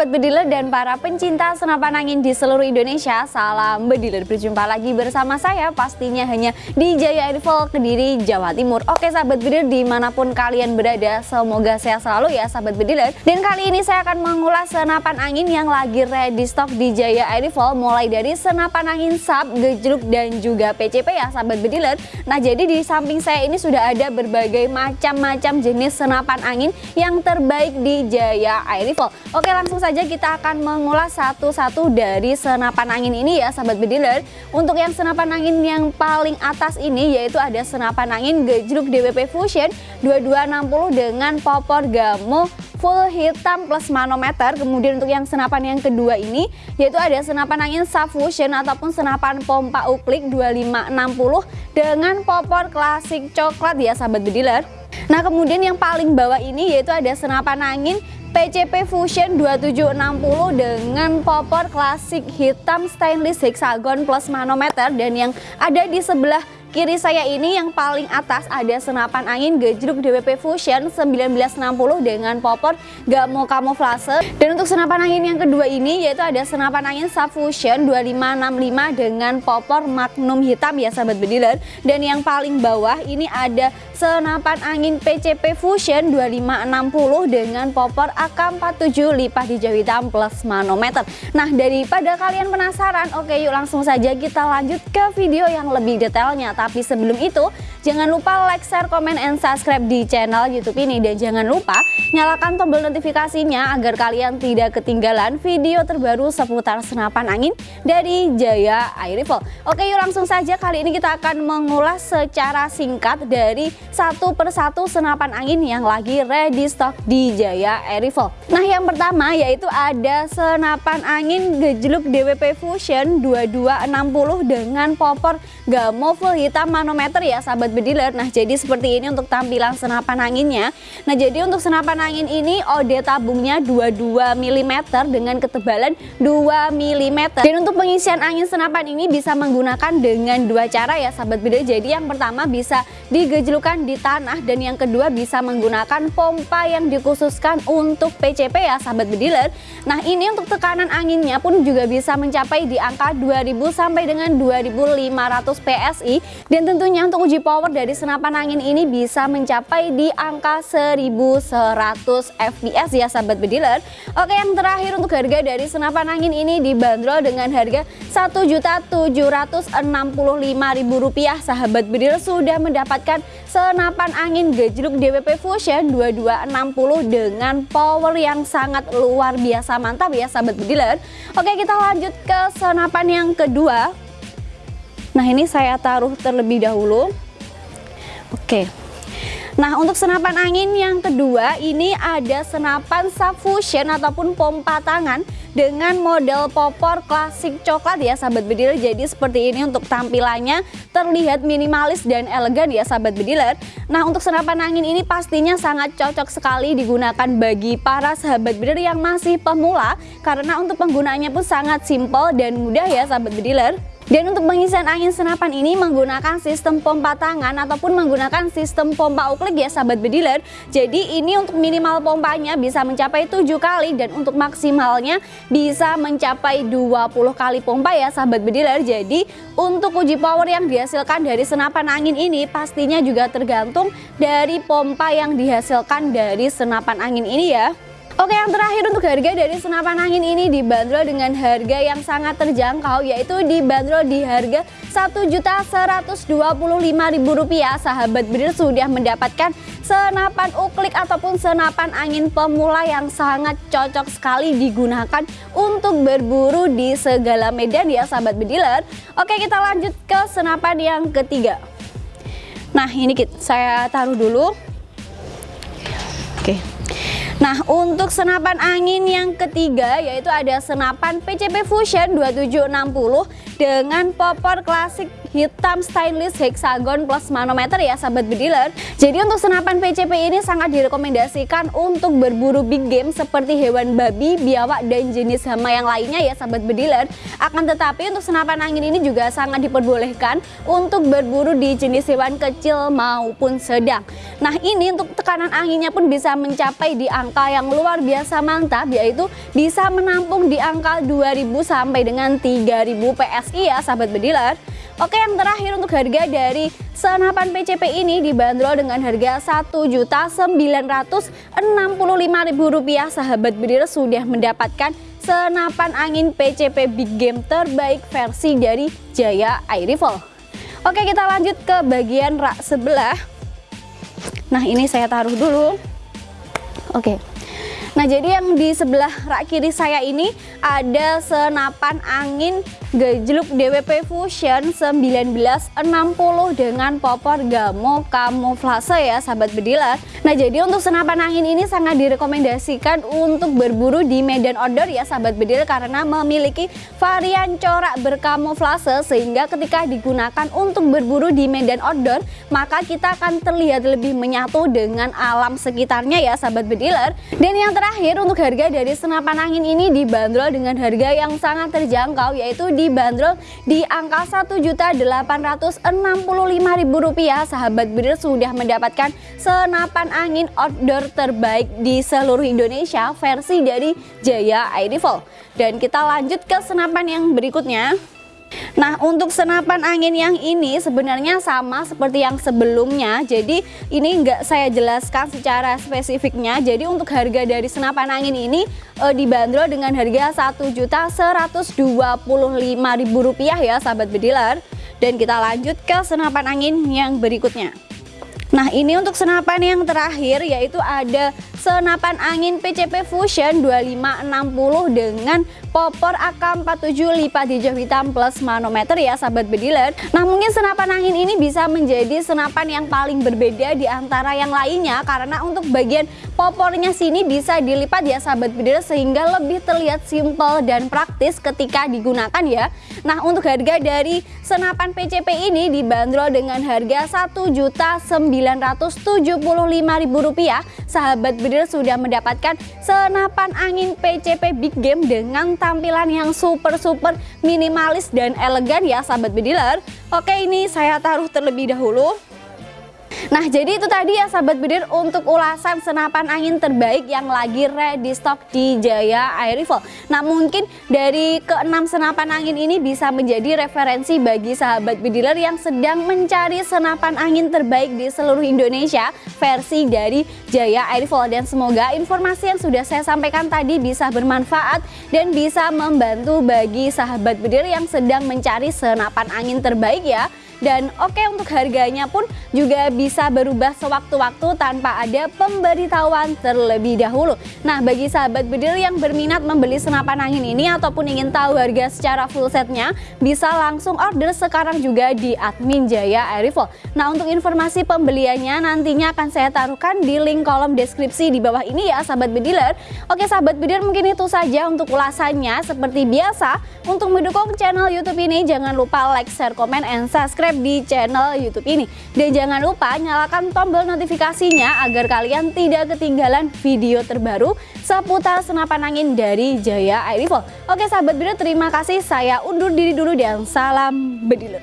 sahabat bediler dan para pencinta senapan angin di seluruh Indonesia Salam bediler, berjumpa lagi bersama saya pastinya hanya di Jaya Airfall Kediri, Jawa Timur. Oke sahabat bediler di mana pun kalian berada semoga sehat selalu ya sahabat bediler Dan kali ini saya akan mengulas senapan angin yang lagi ready stock di Jaya Airfall Mulai dari senapan angin sub, gejruk dan juga PCP ya sahabat bediler Nah jadi di samping saya ini sudah ada berbagai macam-macam jenis senapan angin yang terbaik di Jaya Oke Oke langsung saja kita akan mengulas satu-satu dari senapan angin ini ya sahabat bediler. Untuk yang senapan angin yang paling atas ini yaitu ada senapan angin gejruk DWP Fusion 2260 dengan popor gamo full hitam plus manometer. Kemudian untuk yang senapan yang kedua ini yaitu ada senapan angin Fusion ataupun senapan pompa uklik 2560 dengan popor klasik coklat ya sahabat bediler. Nah kemudian yang paling bawah ini yaitu ada senapan angin PCP Fusion 2760 dengan popor klasik hitam stainless hexagon plus manometer dan yang ada di sebelah kiri saya ini yang paling atas ada senapan angin gejruk DWP Fusion 1960 dengan popor gamo kamuflase. Dan untuk senapan angin yang kedua ini yaitu ada senapan angin Subfusion 2565 dengan popor magnum hitam ya sahabat bediler. Dan yang paling bawah ini ada senapan angin PCP Fusion 2560 dengan popor AK47 lipat hijau hitam plus manometer. Nah daripada kalian penasaran oke yuk langsung saja kita lanjut ke video yang lebih detailnya Tapi sebelum itu jangan lupa like, share, komen, and subscribe di channel youtube ini. Dan jangan lupa nyalakan tombol notifikasinya agar kalian tidak ketinggalan video terbaru seputar senapan angin dari Jaya Air Rifle. Oke yuk langsung saja. Kali ini kita akan mengulas secara singkat dari satu persatu senapan angin yang lagi ready stock di Jaya Air Rifle. Nah yang pertama yaitu ada senapan angin gejluk DWP Fusion 2260 dengan popor gamo full hitam manometer ya sahabat bediler. Nah jadi seperti ini untuk tampilan senapan anginnya. Nah jadi untuk senapan angin ini OD tabungnya 22 mm dengan ketebalan 2 mm. Dan untuk pengisian angin senapan ini bisa menggunakan dengan dua cara ya sahabat bediler. Jadi yang pertama bisa digejlukan di tanah dan yang kedua bisa menggunakan pompa yang dikhususkan untuk PCP ya sahabat bediler nah ini untuk tekanan anginnya pun juga bisa mencapai di angka 2000 sampai dengan 2500 PSI dan tentunya untuk uji power dari senapan angin ini bisa mencapai di angka 1100 fps ya sahabat bediler. Oke yang terakhir untuk harga dari senapan angin ini dibanderol dengan harga Rp1.765.000 sahabat bediler. Sudah mendapatkan senapan angin gejluk DWP Fusion 2260 dengan power yang sangat luar biasa mantap ya sahabat bediler. Oke kita lanjut ke senapan yang kedua Nah ini saya taruh terlebih dahulu. Oke. Nah untuk senapan angin yang kedua ini ada senapan subfusion ataupun pompa tangan dengan model popor klasik coklat ya sahabat bediler jadi seperti ini untuk tampilannya. Terlihat minimalis dan elegan ya sahabat bediler. Nah untuk senapan angin ini pastinya sangat cocok sekali digunakan bagi para sahabat bediler yang masih pemula. Karena untuk penggunaannya pun sangat simple dan mudah ya sahabat bediler dan untuk pengisian angin senapan ini menggunakan sistem pompa tangan ataupun menggunakan sistem pompa uklik ya sahabat bediler. Jadi ini untuk minimal pompanya bisa mencapai 7 kali dan untuk maksimalnya bisa mencapai 20 kali pompa ya sahabat bediler. Jadi untuk uji power yang dihasilkan dari senapan angin ini pastinya juga tergantung dari pompa yang dihasilkan dari senapan angin ini ya. Oke yang terakhir untuk harga dari senapan angin ini dibanderol dengan harga yang sangat terjangkau yaitu dibanderol di harga Rp1.125.000 sahabat bedir sudah mendapatkan senapan uklik ataupun senapan angin pemula yang sangat cocok sekali digunakan untuk berburu di segala medan ya sahabat bediler Oke kita lanjut ke senapan yang ketiga. Nah ini saya taruh dulu. Oke Nah untuk senapan angin yang ketiga yaitu ada senapan PCP Fusion 2760 dengan popor klasik hitam stainless hexagon plus manometer ya sahabat bediler jadi untuk senapan PCP ini sangat direkomendasikan untuk berburu big game seperti hewan babi, biawak dan jenis hama yang lainnya ya sahabat bediler akan tetapi untuk senapan angin ini juga sangat diperbolehkan untuk berburu di jenis hewan kecil maupun sedang. Nah ini untuk tekanan anginnya pun bisa mencapai di angka yang luar biasa mantap yaitu bisa menampung di angka 2000 sampai dengan 3000 PSI ya sahabat bediler Oke yang terakhir untuk harga dari senapan PCP ini dibanderol dengan harga Rp1.965.000 sahabat bediler sudah mendapatkan senapan angin PCP Big Game terbaik versi dari Jaya Air Rifle Oke kita lanjut ke bagian rak sebelah. Nah ini saya taruh dulu. Oke Nah jadi yang di sebelah rak kiri saya ini ada senapan angin Gejluk DWP Fusion 1960 dengan popor gamo kamuflase ya sahabat bediler. Nah jadi untuk senapan angin ini sangat direkomendasikan untuk berburu di medan outdoor ya sahabat bediler karena memiliki varian corak berkamuflase sehingga ketika digunakan untuk berburu di medan outdoor maka kita akan terlihat lebih menyatu dengan alam sekitarnya ya sahabat bediler. Dan yang terakhir untuk harga dari senapan angin ini dibanderol dengan harga yang sangat terjangkau yaitu dibanderol di angka Rp1.865.000 sahabat bedir sudah mendapatkan senapan angin outdoor terbaik di seluruh Indonesia versi dari Jaya Air Rifle dan kita lanjut ke senapan yang berikutnya Nah untuk senapan angin yang ini sebenarnya sama seperti yang sebelumnya. Jadi ini enggak saya jelaskan secara spesifiknya. Jadi untuk harga dari senapan angin ini e, dibanderol dengan harga Rp1.125.000 ya sahabat bediler Dan kita lanjut ke senapan angin yang berikutnya. Nah ini untuk senapan yang terakhir yaitu ada senapan angin PCP Fusion 2560 dengan popor AK47 lipat hijau hitam plus manometer ya sahabat bediler. Nah mungkin senapan angin ini bisa menjadi senapan yang paling berbeda di antara yang lainnya karena untuk bagian popornya sini bisa dilipat ya sahabat bediler sehingga lebih terlihat simple dan praktis ketika digunakan ya. Nah untuk harga dari senapan PCP ini dibanderol dengan harga 1.975.000 rupiah sahabat bediler sudah mendapatkan senapan angin PCP Big Game dengan tampilan yang super-super minimalis dan elegan ya sahabat bediler Oke ini saya taruh terlebih dahulu Nah jadi itu tadi ya sahabat bedir untuk ulasan senapan angin terbaik yang lagi ready stock di Jaya Air Rifle Nah mungkin dari keenam senapan angin ini bisa menjadi referensi bagi sahabat bediler yang sedang mencari senapan angin terbaik di seluruh Indonesia versi dari Jaya Air Rifle Dan semoga informasi yang sudah saya sampaikan tadi bisa bermanfaat dan bisa membantu bagi sahabat bediler yang sedang mencari senapan angin terbaik ya. Dan oke okay, untuk harganya pun juga bisa berubah sewaktu-waktu tanpa ada pemberitahuan terlebih dahulu. Nah bagi sahabat bedil yang berminat membeli senapan angin ini ataupun ingin tahu harga secara full setnya bisa langsung order sekarang juga di admin Jaya Airifol nah untuk informasi pembeliannya nantinya akan saya taruhkan di link kolom deskripsi di bawah ini ya sahabat bediler. Oke sahabat bediler mungkin itu saja untuk ulasannya. Seperti biasa untuk mendukung channel youtube ini jangan lupa like, share, komen, and subscribe di channel YouTube ini. Dan jangan lupa nyalakan tombol notifikasinya agar kalian tidak ketinggalan video terbaru seputar senapan angin dari Jaya Air Rifle. Oke sahabat biru terima kasih saya undur diri dulu dan salam bediler.